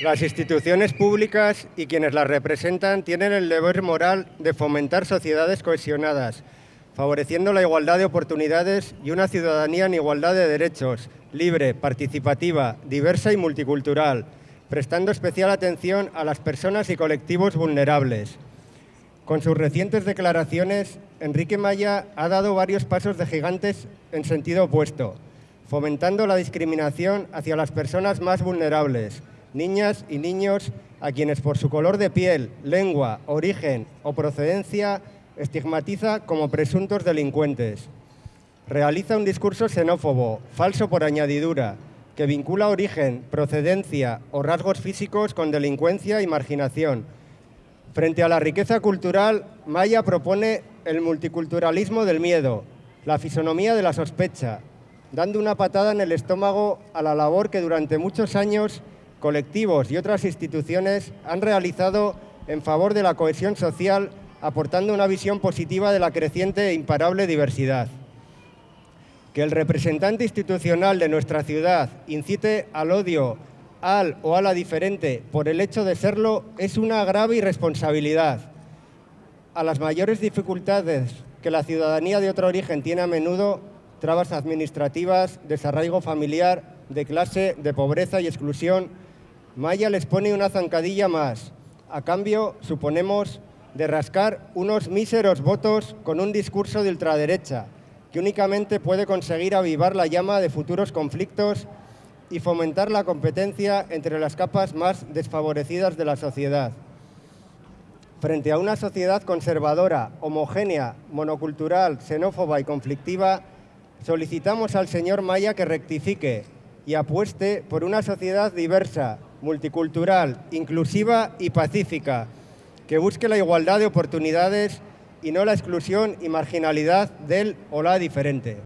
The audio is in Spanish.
Las instituciones públicas y quienes las representan tienen el deber moral de fomentar sociedades cohesionadas, favoreciendo la igualdad de oportunidades y una ciudadanía en igualdad de derechos, libre, participativa, diversa y multicultural, prestando especial atención a las personas y colectivos vulnerables. Con sus recientes declaraciones, Enrique Maya ha dado varios pasos de gigantes en sentido opuesto, fomentando la discriminación hacia las personas más vulnerables, niñas y niños a quienes por su color de piel, lengua, origen o procedencia estigmatiza como presuntos delincuentes. Realiza un discurso xenófobo, falso por añadidura, que vincula origen, procedencia o rasgos físicos con delincuencia y marginación. Frente a la riqueza cultural, Maya propone el multiculturalismo del miedo, la fisonomía de la sospecha, dando una patada en el estómago a la labor que durante muchos años colectivos y otras instituciones han realizado en favor de la cohesión social, aportando una visión positiva de la creciente e imparable diversidad. Que el representante institucional de nuestra ciudad incite al odio al o a la diferente por el hecho de serlo es una grave irresponsabilidad. A las mayores dificultades que la ciudadanía de otro origen tiene a menudo, trabas administrativas, desarraigo familiar, de clase, de pobreza y exclusión, Maya les pone una zancadilla más. A cambio, suponemos, de rascar unos míseros votos con un discurso de ultraderecha, que únicamente puede conseguir avivar la llama de futuros conflictos y fomentar la competencia entre las capas más desfavorecidas de la sociedad. Frente a una sociedad conservadora, homogénea, monocultural, xenófoba y conflictiva, solicitamos al señor Maya que rectifique y apueste por una sociedad diversa, multicultural, inclusiva y pacífica, que busque la igualdad de oportunidades y no la exclusión y marginalidad del o la diferente.